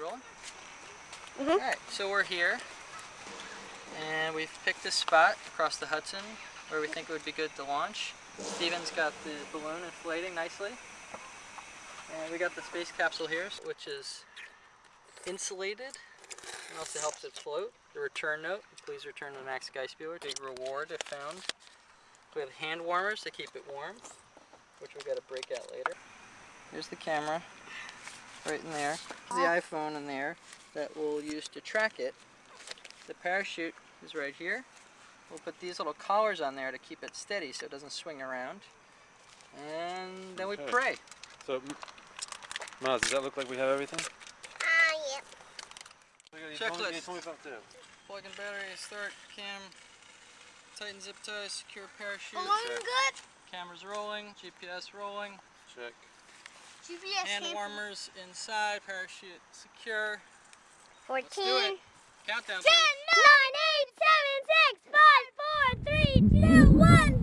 rolling? Mhm. Alright, so we're here. And we've picked a spot across the Hudson where we think it would be good to launch. Steven's got the balloon inflating nicely. And we got the space capsule here, which is insulated and also helps it float. The return note, please return to Max Geisbuehler. Big reward if found. We have hand warmers to keep it warm, which we've got to break out later. Here's the camera, right in there. The iPhone in there that we'll use to track it. The parachute is right here. We'll put these little collars on there to keep it steady so it doesn't swing around. And then we pray. So, M- Maz, does that look like we have everything? Ah, yep. Checklist. too. Plug in battery, start cam, tighten zip ties, secure parachute. Balloon Check. good? Cameras rolling, GPS rolling, Check. GPS hand hand- warmers inside, parachute secure. 14. Let's do it. Countdown. 10, please. 9, 8, 7, 6, 5, 4, 3, 2,